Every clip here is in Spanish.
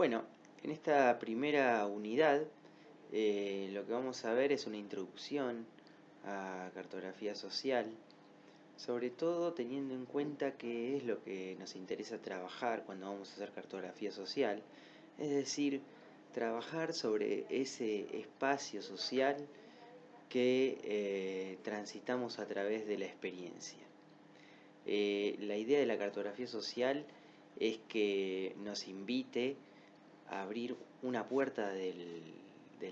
Bueno, en esta primera unidad eh, lo que vamos a ver es una introducción a cartografía social, sobre todo teniendo en cuenta qué es lo que nos interesa trabajar cuando vamos a hacer cartografía social, es decir, trabajar sobre ese espacio social que eh, transitamos a través de la experiencia. Eh, la idea de la cartografía social es que nos invite abrir una puerta del,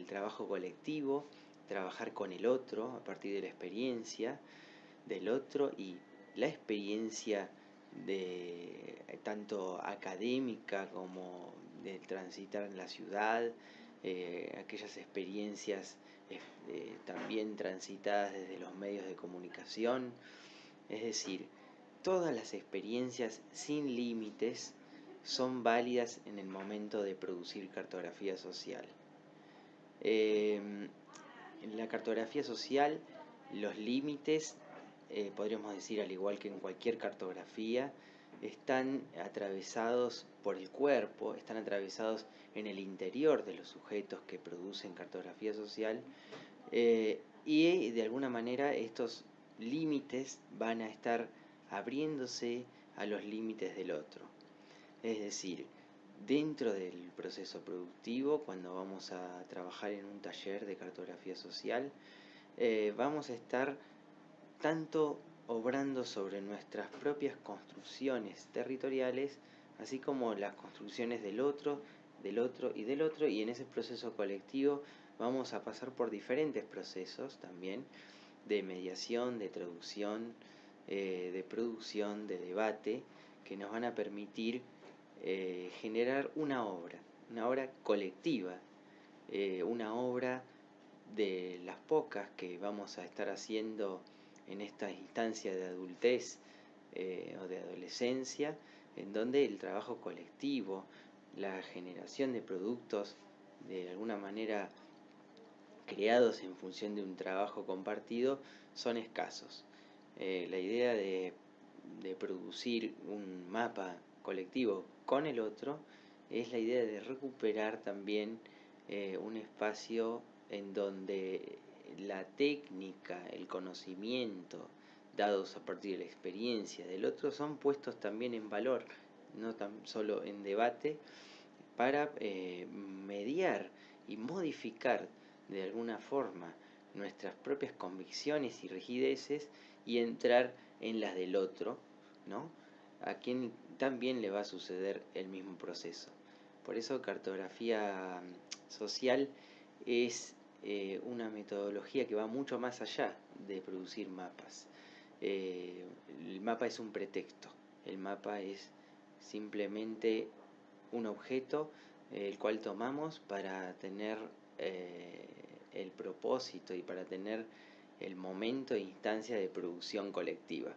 trabajo colectivo, trabajar con el otro a partir de la experiencia del otro y la experiencia de tanto académica como de transitar en la ciudad, eh, aquellas experiencias eh, también transitadas desde los medios de comunicación, es decir, todas las experiencias sin límites son válidas en el momento de producir cartografía social. Em, en la cartografía social, los límites, eh, podríamos decir al igual que en cualquier cartografía, están atravesados por el cuerpo, están atravesados en el interior de los sujetos que producen cartografía social eh, y de alguna manera estos límites van a estar abriéndose a los límites del otro. Es decir, dentro del proceso productivo, cuando vamos a trabajar en un taller de cartografía social, eh, vamos a estar tanto obrando sobre nuestras propias construcciones territoriales, así como las construcciones del otro, del otro y del otro, y en ese proceso colectivo vamos a pasar por diferentes procesos también de mediación, de traducción, eh, de producción, de debate, que nos van a permitir eh, generar una obra, una obra colectiva, eh, una obra de las pocas que vamos a estar haciendo en esta instancia de adultez eh, o de adolescencia, en donde el trabajo colectivo, la generación de productos de alguna manera creados en función de un trabajo compartido son escasos. la idea de producir un mapa colectivo con el otro es la idea de recuperar también eh, un espacio en donde la técnica, el conocimiento dados a partir de la experiencia del otro son puestos también en valor, no tan solo en debate, para eh, mediar y modificar de alguna forma nuestras propias convicciones y rigideces y entrar en las del otro, ¿no? A quien también le va a suceder el mismo proceso. Por eso cartografía mm, social es eh, una metodología que va mucho más allá de producir mapas. Eh, el mapa es un pretexto, el mapa es simplemente un objeto eh, el cual tomamos para tener el propósito y para tener el momento e instancia de producción colectiva.